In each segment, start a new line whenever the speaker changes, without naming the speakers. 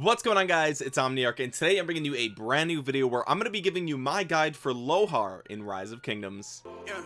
what's going on guys? It's omniarch and today i'm bringing you a brand new video where i'm going to be giving you my guide for lohar in rise of kingdoms. Yeah,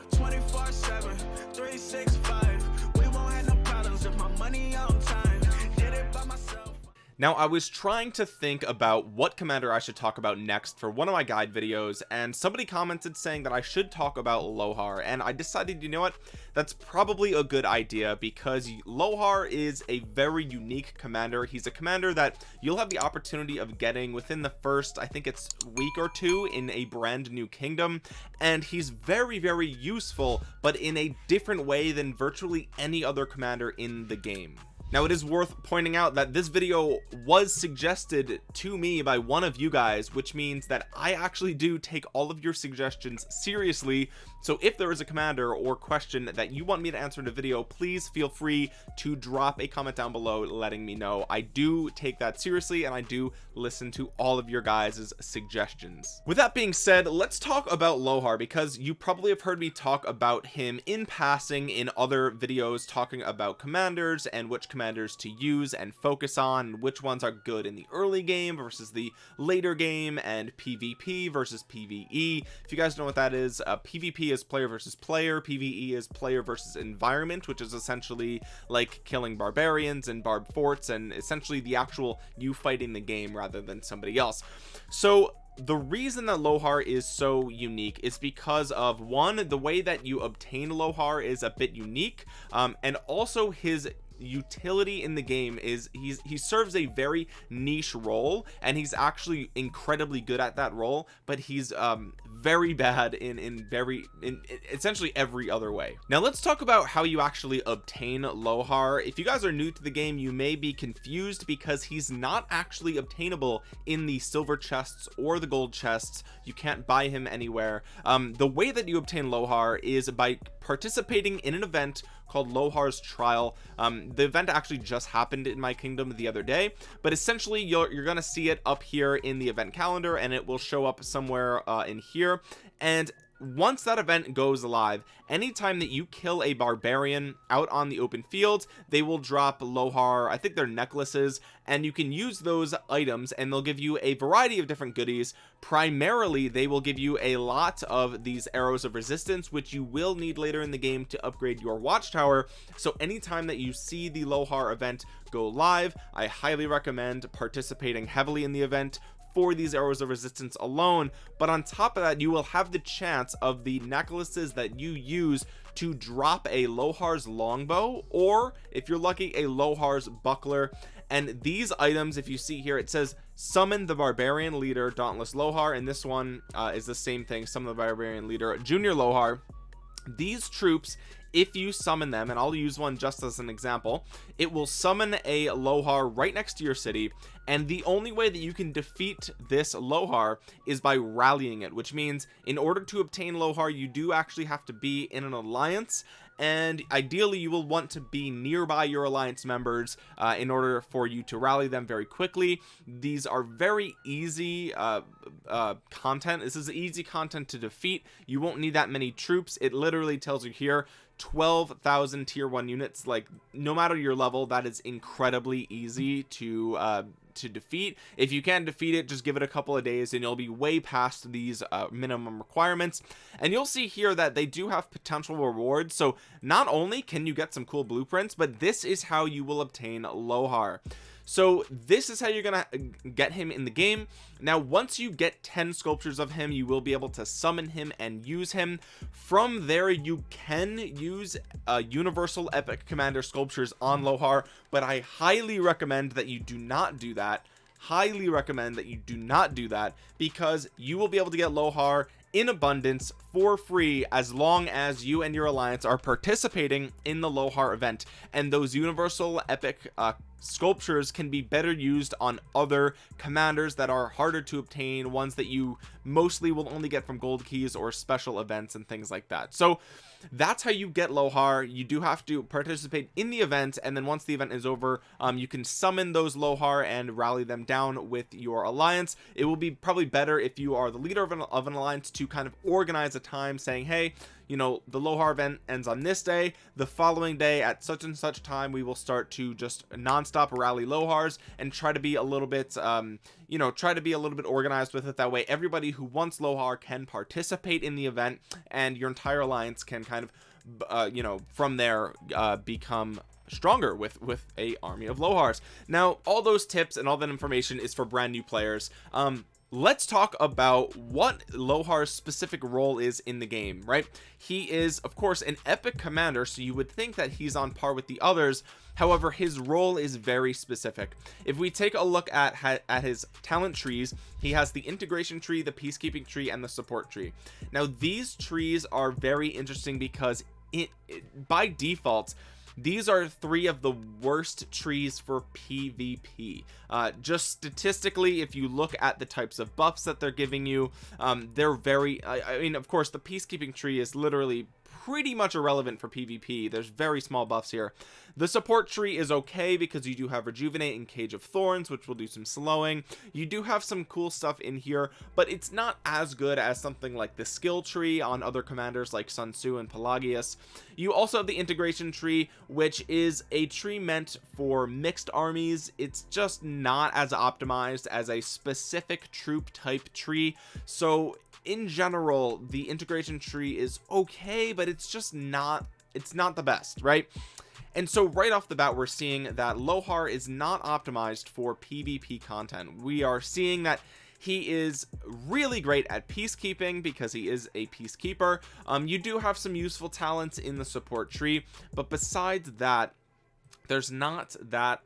now I was trying to think about what commander I should talk about next for one of my guide videos and somebody commented saying that I should talk about Lohar and I decided you know what? That's probably a good idea because Lohar is a very unique commander. He's a commander that you'll have the opportunity of getting within the first I think it's week or two in a brand new kingdom and he's very very useful but in a different way than virtually any other commander in the game now it is worth pointing out that this video was suggested to me by one of you guys which means that I actually do take all of your suggestions seriously. So if there is a commander or question that you want me to answer in a video please feel free to drop a comment down below letting me know. I do take that seriously and I do listen to all of your guys suggestions. With that being said let's talk about Lohar because you probably have heard me talk about him in passing in other videos talking about commanders and which commanders commanders to use and focus on which ones are good in the early game versus the later game and PvP versus PvE if you guys know what that is uh, PvP is player versus player PvE is player versus environment which is essentially like killing barbarians and barb forts and essentially the actual you fighting the game rather than somebody else. So the reason that lohar is so unique is because of one the way that you obtain lohar is a bit unique um, and also his utility in the game is he's he serves a very niche role and he's actually incredibly good at that role but he's um very bad in in very in, in essentially every other way. Now let's talk about how you actually obtain lohar. If you guys are new to the game you may be confused because he's not actually obtainable in the silver chests or the gold chests. You can't buy him anywhere. Um the way that you obtain lohar is by participating in an event called Lohar's trial. Um, the event actually just happened in my kingdom the other day but essentially you're, you're gonna see it up here in the event calendar and it will show up somewhere uh, in here. And once that event goes live anytime that you kill a barbarian out on the open field they will drop lohar i think they're necklaces and you can use those items and they'll give you a variety of different goodies. Primarily they will give you a lot of these arrows of resistance which you will need later in the game to upgrade your watchtower. So anytime that you see the lohar event go live i highly recommend participating heavily in the event for these arrows of resistance alone but on top of that you will have the chance of the necklaces that you use to drop a lohar's longbow or if you're lucky a lohar's buckler. And these items if you see here it says summon the barbarian leader dauntless lohar and this one uh, is the same thing summon the barbarian leader junior lohar. These troops if you summon them and I'll use one just as an example it will summon a lohar right next to your city and the only way that you can defeat this lohar is by rallying it which means in order to obtain lohar you do actually have to be in an alliance and ideally you will want to be nearby your alliance members uh, in order for you to rally them very quickly. These are very easy uh, uh, content. This is easy content to defeat. You won't need that many troops. It literally tells you here 12,000 tier one units like no matter your level that is incredibly easy to uh to defeat. If you can defeat it just give it a couple of days and you'll be way past these uh, minimum requirements. And you'll see here that they do have potential rewards. So not only can you get some cool blueprints but this is how you will obtain lohar so this is how you're gonna uh, get him in the game. Now once you get 10 sculptures of him you will be able to summon him and use him. From there you can use uh, universal epic commander sculptures on lohar but i highly recommend that you do not do that. Highly recommend that you do not do that because you will be able to get lohar in abundance for free as long as you and your alliance are participating in the lohar event. And those universal epic uh, sculptures can be better used on other commanders that are harder to obtain ones that you mostly will only get from gold keys or special events and things like that. So that's how you get lohar. You do have to participate in the event and then once the event is over um, you can summon those lohar and rally them down with your alliance. It will be probably better if you are the leader of an, of an alliance to kind of organize a time saying hey you know the lohar event ends on this day. The following day at such and such time we will start to just non-stop rally lohars and try to be a little bit um you know try to be a little bit organized with it that way. Everybody who wants lohar can participate in the event and your entire alliance can kind of uh, you know from there uh, become stronger with with a army of lohars. Now all those tips and all that information is for brand new players. Um let's talk about what lohar's specific role is in the game right? He is of course an epic commander so you would think that he's on par with the others. However his role is very specific. If we take a look at at his talent trees he has the integration tree the peacekeeping tree and the support tree. Now these trees are very interesting because it, it by default these are three of the worst trees for pvp uh, just statistically if you look at the types of buffs that they're giving you um, they're very I, I mean of course the peacekeeping tree is literally pretty much irrelevant for PvP there's very small buffs here. The support tree is okay because you do have rejuvenate and cage of thorns which will do some slowing. You do have some cool stuff in here but it's not as good as something like the skill tree on other commanders like Sun Tzu and Pelagius. You also have the integration tree which is a tree meant for mixed armies. It's just not as optimized as a specific troop type tree. So in general the integration tree is okay but it's just not it's not the best right? And so right off the bat we're seeing that lohar is not optimized for pvp content. We are seeing that he is really great at peacekeeping because he is a peacekeeper. Um you do have some useful talents in the support tree but besides that there's not that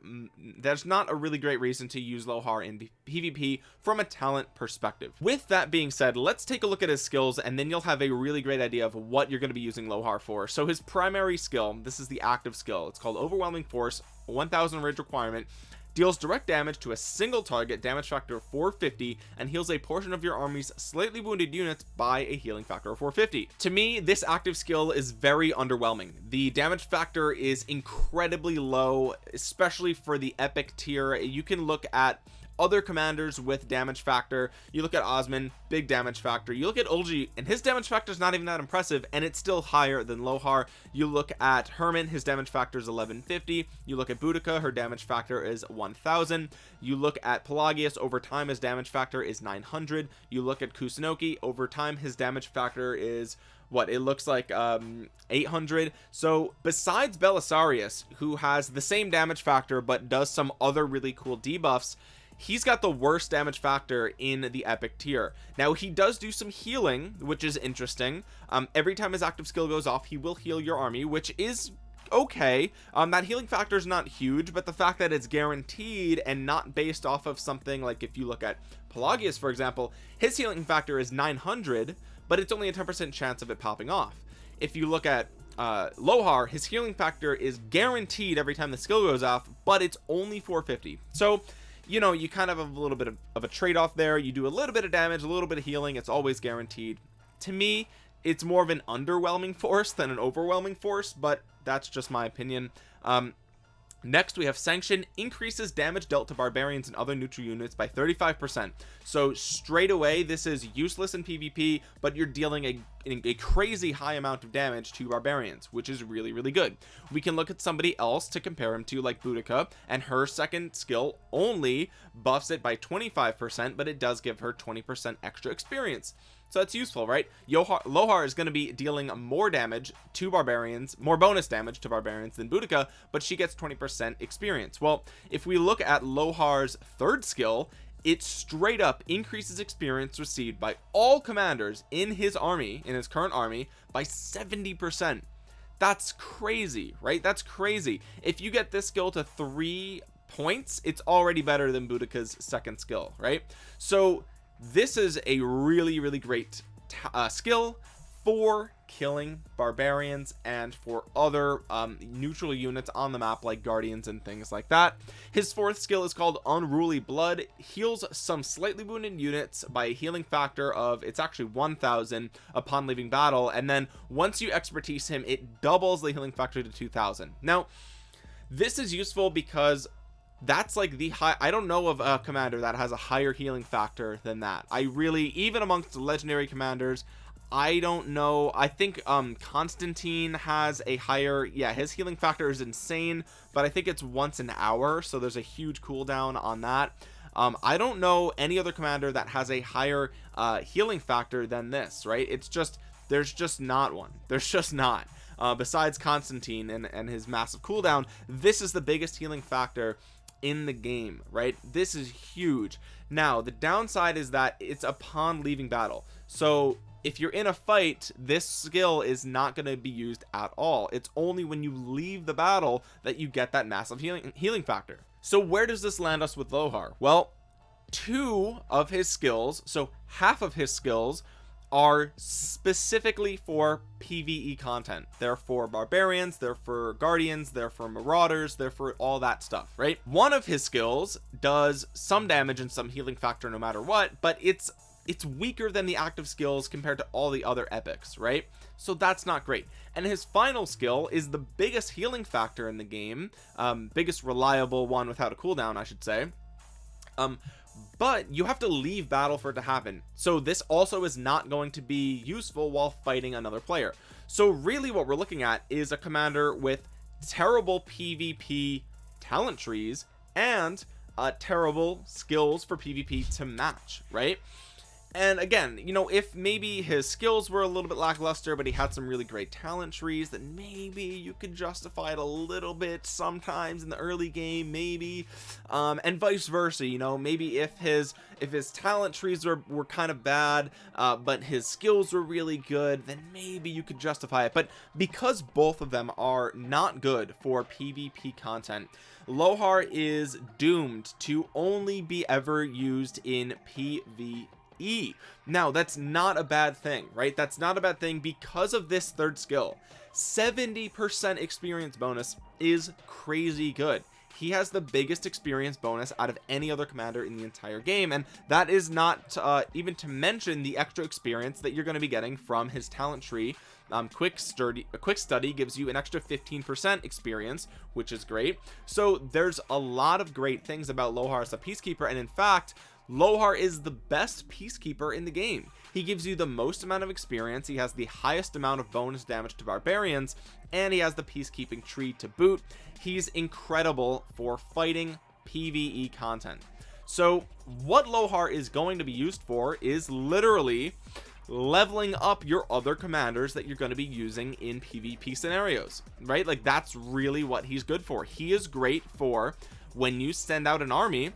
there's not a really great reason to use lohar in pvp from a talent perspective. With that being said let's take a look at his skills and then you'll have a really great idea of what you're going to be using lohar for. So his primary skill this is the active skill. It's called overwhelming force 1000 rage requirement deals direct damage to a single target damage factor of 450 and heals a portion of your army's slightly wounded units by a healing factor of 450 to me this active skill is very underwhelming. The damage factor is incredibly low especially for the epic tier. You can look at other commanders with damage factor. You look at Osman big damage factor. You look at Eulji and his damage factor is not even that impressive and it's still higher than Lohar. You look at Hermann his damage factor is 1150 you look at Boudica her damage factor is 1000 you look at Pelagius over time his damage factor is 900 you look at Kusunoki over time his damage factor is what it looks like um 800 so besides Belisarius who has the same damage factor but does some other really cool debuffs he's got the worst damage factor in the epic tier. Now he does do some healing which is interesting. Um every time his active skill goes off he will heal your army which is okay. Um that healing factor is not huge but the fact that it's guaranteed and not based off of something like if you look at Pelagius for example his healing factor is 900 but it's only a 10 percent chance of it popping off. If you look at uh lohar his healing factor is guaranteed every time the skill goes off but it's only 450 so you know you kind of have a little bit of, of a trade-off there. You do a little bit of damage a little bit of healing. It's always guaranteed. To me it's more of an underwhelming force than an overwhelming force but that's just my opinion. Um next we have sanction increases damage dealt to barbarians and other neutral units by 35 percent. So straight away this is useless in pvp but you're dealing a, a crazy high amount of damage to barbarians which is really really good. We can look at somebody else to compare him to like Boudica and her second skill only buffs it by 25 percent but it does give her 20 percent extra experience so that's useful right? Lohar is going to be dealing more damage to barbarians more bonus damage to barbarians than Boudica but she gets 20% experience. Well if we look at Lohar's third skill it straight up increases experience received by all commanders in his army in his current army by 70 percent. That's crazy right? That's crazy. If you get this skill to three points it's already better than Boudica's second skill right? So this is a really really great uh, skill for killing barbarians and for other um, neutral units on the map like guardians and things like that. His fourth skill is called unruly blood. Heals some slightly wounded units by a healing factor of it's actually 1000 upon leaving battle and then once you expertise him it doubles the healing factor to 2000 now this is useful because that's like the high I don't know of a commander that has a higher healing factor than that. I really even amongst legendary commanders I don't know I think um Constantine has a higher yeah his healing factor is insane but I think it's once an hour so there's a huge cooldown on that. Um I don't know any other commander that has a higher uh healing factor than this right? It's just there's just not one. There's just not. Uh besides Constantine and and his massive cooldown this is the biggest healing factor in the game right? This is huge. Now the downside is that it's upon leaving battle. So if you're in a fight this skill is not going to be used at all. It's only when you leave the battle that you get that massive healing healing factor. So where does this land us with Lohar? Well two of his skills so half of his skills are specifically for PvE content. They're for barbarians, they're for guardians, they're for marauders, they're for all that stuff, right? One of his skills does some damage and some healing factor no matter what, but it's it's weaker than the active skills compared to all the other epics, right? So that's not great. And his final skill is the biggest healing factor in the game, um, biggest reliable one without a cooldown, I should say. Um, but you have to leave battle for it to happen. So this also is not going to be useful while fighting another player. So really what we're looking at is a commander with terrible pvp talent trees and uh, terrible skills for pvp to match right and again you know if maybe his skills were a little bit lackluster but he had some really great talent trees then maybe you could justify it a little bit sometimes in the early game maybe. Um, and vice versa you know maybe if his if his talent trees were, were kind of bad uh, but his skills were really good then maybe you could justify it. But because both of them are not good for pvp content Lohar is doomed to only be ever used in PvP E. Now that's not a bad thing right? That's not a bad thing because of this third skill. 70 percent experience bonus is crazy good. He has the biggest experience bonus out of any other commander in the entire game and that is not uh, even to mention the extra experience that you're going to be getting from his talent tree. Um, quick sturdy a quick study gives you an extra 15 percent experience which is great. So there's a lot of great things about Lohar as a peacekeeper and in fact Lohar is the best peacekeeper in the game. He gives you the most amount of experience he has the highest amount of bonus damage to barbarians and he has the peacekeeping tree to boot. He's incredible for fighting pve content. So what Lohar is going to be used for is literally leveling up your other commanders that you're going to be using in PvP scenarios right? Like that's really what he's good for. He is great for when you send out an army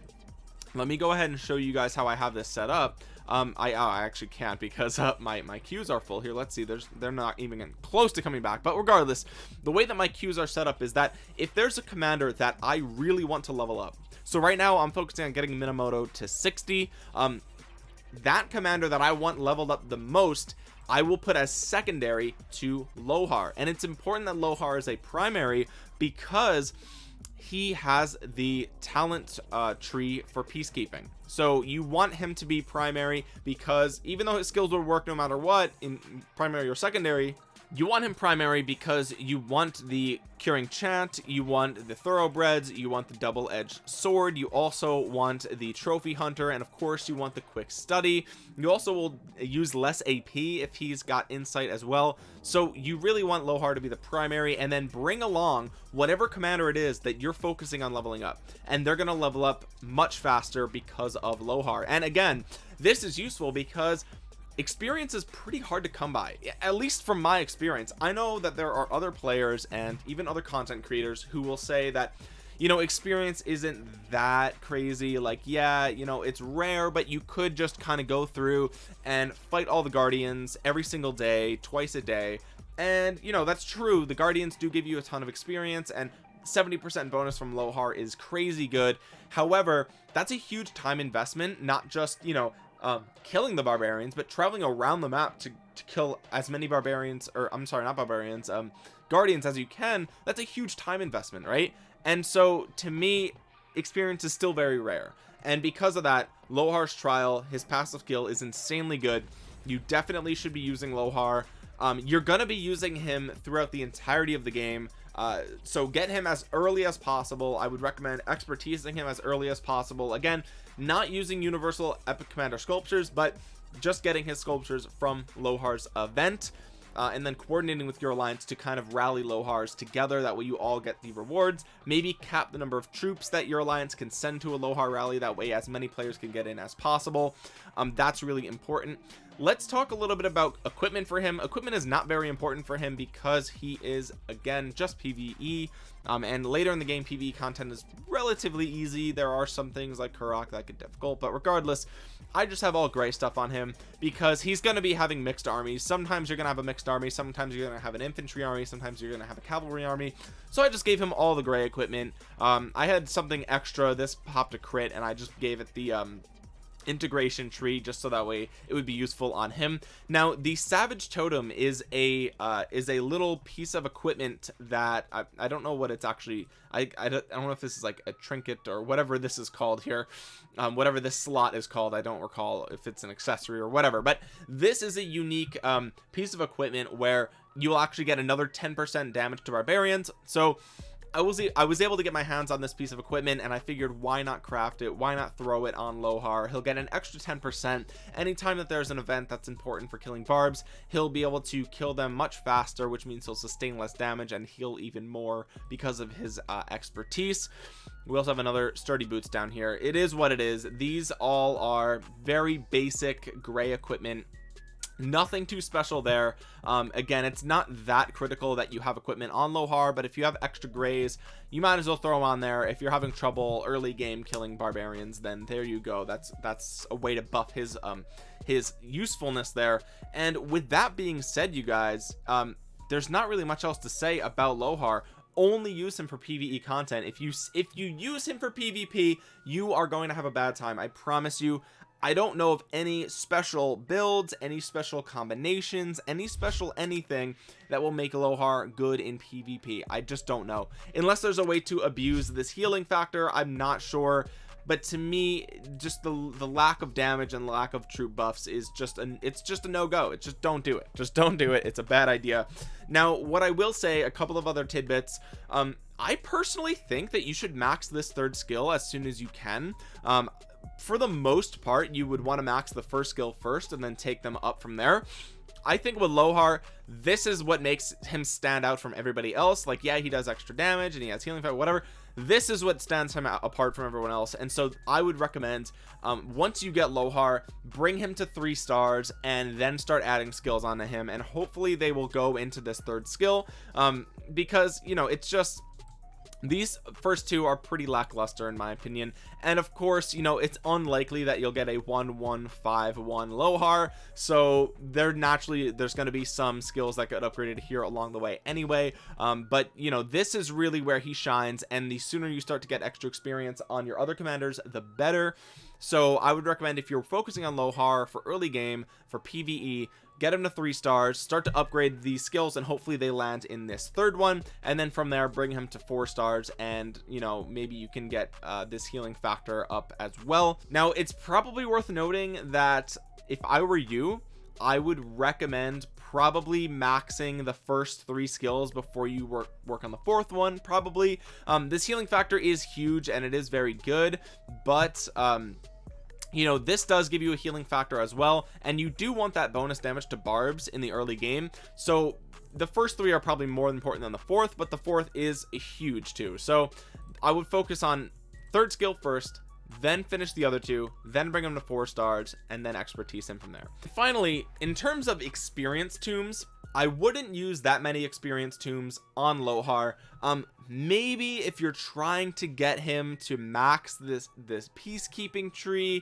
let me go ahead and show you guys how I have this set up. Um I, oh, I actually can't because uh, my my queues are full here. Let's see. There's they're not even close to coming back. But regardless the way that my queues are set up is that if there's a commander that I really want to level up so right now I'm focusing on getting Minamoto to 60 um that commander that I want leveled up the most I will put as secondary to Lohar. And it's important that Lohar is a primary because he has the talent uh, tree for peacekeeping. So you want him to be primary because even though his skills will work no matter what in primary or secondary you want him primary because you want the curing chant you want the thoroughbreds you want the double-edged sword you also want the trophy hunter and of course you want the quick study. You also will use less ap if he's got insight as well. So you really want lohar to be the primary and then bring along whatever commander it is that you're focusing on leveling up. And they're going to level up much faster because of lohar. And again this is useful because experience is pretty hard to come by. At least from my experience I know that there are other players and even other content creators who will say that you know experience isn't that crazy. Like yeah you know it's rare but you could just kind of go through and fight all the guardians every single day twice a day. And you know that's true. The guardians do give you a ton of experience and 70% bonus from Lohar is crazy good. However that's a huge time investment not just you know um, killing the barbarians but traveling around the map to, to kill as many barbarians or I'm sorry not barbarians um guardians as you can that's a huge time investment right? And so to me experience is still very rare. And because of that Lohar's trial his passive skill is insanely good. You definitely should be using Lohar. Um, you're gonna be using him throughout the entirety of the game uh, so get him as early as possible. I would recommend expertising him as early as possible. Again not using universal epic commander sculptures but just getting his sculptures from Lohar's event uh, and then coordinating with your alliance to kind of rally Lohars together. That way you all get the rewards. Maybe cap the number of troops that your alliance can send to a Lohar rally. That way as many players can get in as possible. Um, that's really important. Let's talk a little bit about equipment for him. Equipment is not very important for him because he is again just pve um, and later in the game pve content is relatively easy. There are some things like Karuak that get difficult but regardless I just have all gray stuff on him because he's going to be having mixed armies. Sometimes you're gonna have a mixed army sometimes you're gonna have an infantry army sometimes you're gonna have a cavalry army. So I just gave him all the gray equipment. Um, I had something extra. This popped a crit and I just gave it the um, integration tree just so that way it would be useful on him. Now the savage totem is a uh, is a little piece of equipment that I, I don't know what it's actually I, I don't, I, don't, know if this is like a trinket or whatever this is called here. Um, whatever this slot is called I don't recall if it's an accessory or whatever but this is a unique um, piece of equipment where you'll actually get another 10% damage to barbarians. So I was I was able to get my hands on this piece of equipment and I figured why not craft it? Why not throw it on Lohar? He'll get an extra 10% anytime that there's an event that's important for killing barbs he'll be able to kill them much faster which means he'll sustain less damage and heal even more because of his uh, expertise. We also have another sturdy boots down here. It is what it is. These all are very basic gray equipment nothing too special there. Um, again it's not that critical that you have equipment on Lohar but if you have extra grays you might as well throw them on there. If you're having trouble early game killing barbarians then there you go. That's that's a way to buff his um his usefulness there. And with that being said you guys um there's not really much else to say about Lohar. Only use him for pve content. If you if you use him for pvp you are going to have a bad time. I promise you I don't know of any special builds any special combinations any special anything that will make Lohar good in PvP. I just don't know. Unless there's a way to abuse this healing factor I'm not sure. But to me just the the lack of damage and lack of troop buffs is just an it's just a no-go. It's just don't do it. Just don't do it. It's a bad idea. Now what I will say a couple of other tidbits. Um I personally think that you should max this third skill as soon as you can. Um for the most part you would want to max the first skill first and then take them up from there. I think with Lohar this is what makes him stand out from everybody else. Like yeah he does extra damage and he has healing fight whatever. This is what stands him out apart from everyone else. And so I would recommend um, once you get Lohar bring him to three stars and then start adding skills onto him. And hopefully they will go into this third skill um, because you know it's just these first two are pretty lackluster in my opinion. And of course you know it's unlikely that you'll get a 1151 lohar so there naturally there's going to be some skills that get upgraded here along the way anyway. Um, but you know this is really where he shines and the sooner you start to get extra experience on your other commanders the better. So I would recommend if you're focusing on Lohar for early game for PvE get him to three stars start to upgrade these skills and hopefully they land in this third one. And then from there bring him to four stars and you know maybe you can get uh, this healing factor up as well. Now it's probably worth noting that if I were you I would recommend probably maxing the first three skills before you work work on the fourth one probably. Um this healing factor is huge and it is very good but um you know this does give you a healing factor as well and you do want that bonus damage to barbs in the early game. So the first three are probably more important than the fourth but the fourth is a huge too. So I would focus on third skill first then finish the other two then bring them to four stars and then expertise him from there. Finally in terms of experience tombs I wouldn't use that many experience tombs on Lohar. Um maybe if you're trying to get him to max this this peacekeeping tree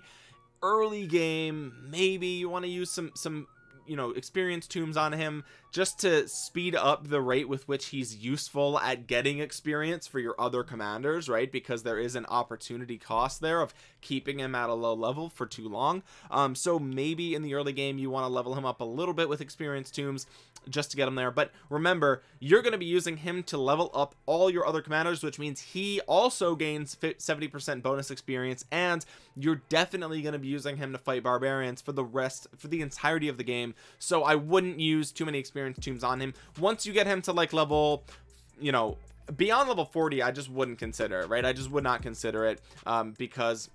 early game maybe you want to use some some you know experience tombs on him just to speed up the rate with which he's useful at getting experience for your other commanders right? Because there is an opportunity cost there of keeping him at a low level for too long. Um so maybe in the early game you want to level him up a little bit with experience tombs just to get him there. But remember you're going to be using him to level up all your other commanders which means he also gains 70 percent bonus experience and you're definitely going to be using him to fight barbarians for the rest for the entirety of the game. So i wouldn't use too many experience tombs on him. Once you get him to like level you know beyond level 40 I just wouldn't consider it right? I just would not consider it um, because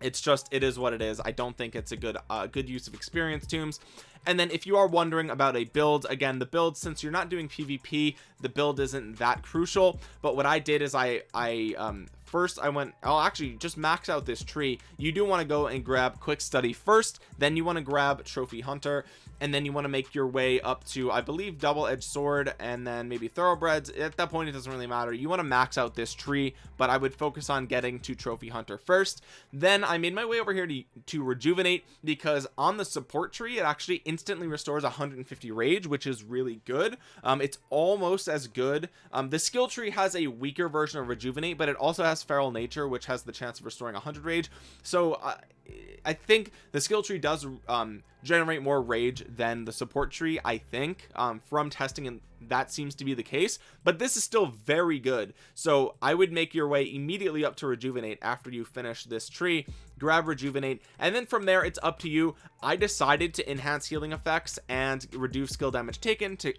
it's just it is what it is. I don't think it's a good uh, good use of experience tombs and then if you are wondering about a build again the build since you're not doing PvP the build isn't that crucial. But what I did is I I um first I went I'll actually just max out this tree. You do want to go and grab quick study first then you want to grab trophy hunter and then you want to make your way up to I believe double-edged sword and then maybe thoroughbreds. At that point it doesn't really matter. You want to max out this tree but I would focus on getting to trophy hunter first. Then I made my way over here to, to rejuvenate because on the support tree it actually instantly restores 150 rage which is really good. Um, it's almost as good. Um, the skill tree has a weaker version of rejuvenate but it also has feral nature which has the chance of restoring 100 rage. So uh, I think the skill tree does um, generate more rage than the support tree I think um, from testing and that seems to be the case but this is still very good. So I would make your way immediately up to rejuvenate after you finish this tree grab rejuvenate and then from there it's up to you. I decided to enhance healing effects and reduce skill damage taken to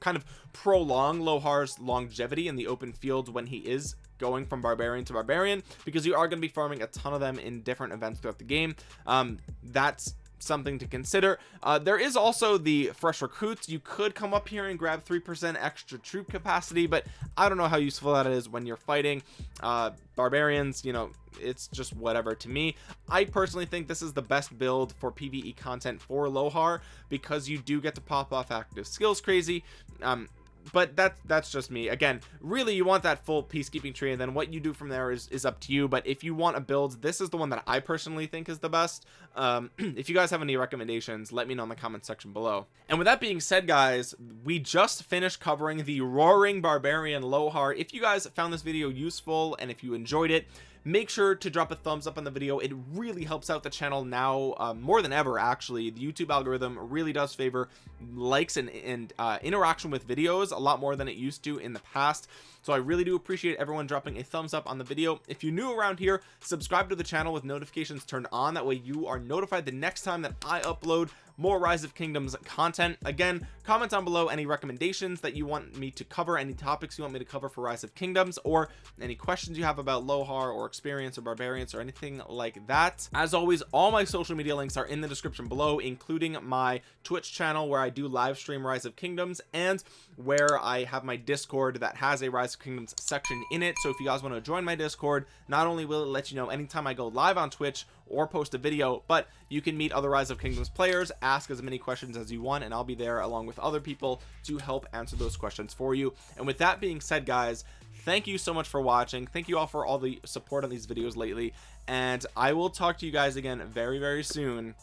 kind of prolong Lohar's longevity in the open field when he is going from barbarian to barbarian because you are going to be farming a ton of them in different events throughout the game. Um that's something to consider. Uh, there is also the fresh recruits. You could come up here and grab three percent extra troop capacity but i don't know how useful that is when you're fighting uh, barbarians you know it's just whatever to me. I personally think this is the best build for pve content for lohar because you do get to pop off active skills crazy. Um but that's that's just me. Again really you want that full peacekeeping tree and then what you do from there is is up to you but if you want a build this is the one that i personally think is the best. Um if you guys have any recommendations let me know in the comment section below. And with that being said guys we just finished covering the roaring barbarian lohar. If you guys found this video useful and if you enjoyed it make sure to drop a thumbs up on the video. It really helps out the channel now um, more than ever actually. The YouTube algorithm really does favor likes and, and uh, interaction with videos a lot more than it used to in the past so I really do appreciate everyone dropping a thumbs up on the video. If you're new around here subscribe to the channel with notifications turned on. That way you are notified the next time that I upload more rise of kingdoms content. Again comment down below any recommendations that you want me to cover any topics you want me to cover for rise of kingdoms or any questions you have about lohar or experience or barbarians or anything like that. As always all my social media links are in the description below including my twitch channel where i do live stream rise of kingdoms and where i have my discord that has a rise of kingdoms section in it. So if you guys want to join my discord not only will it let you know anytime i go live on twitch or post a video but you can meet other rise of kingdoms players ask as many questions as you want and i'll be there along with other people to help answer those questions for you. And with that being said guys thank you so much for watching. Thank you all for all the support on these videos lately. And i will talk to you guys again very very soon.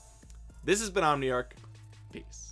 This has been omniarch. Peace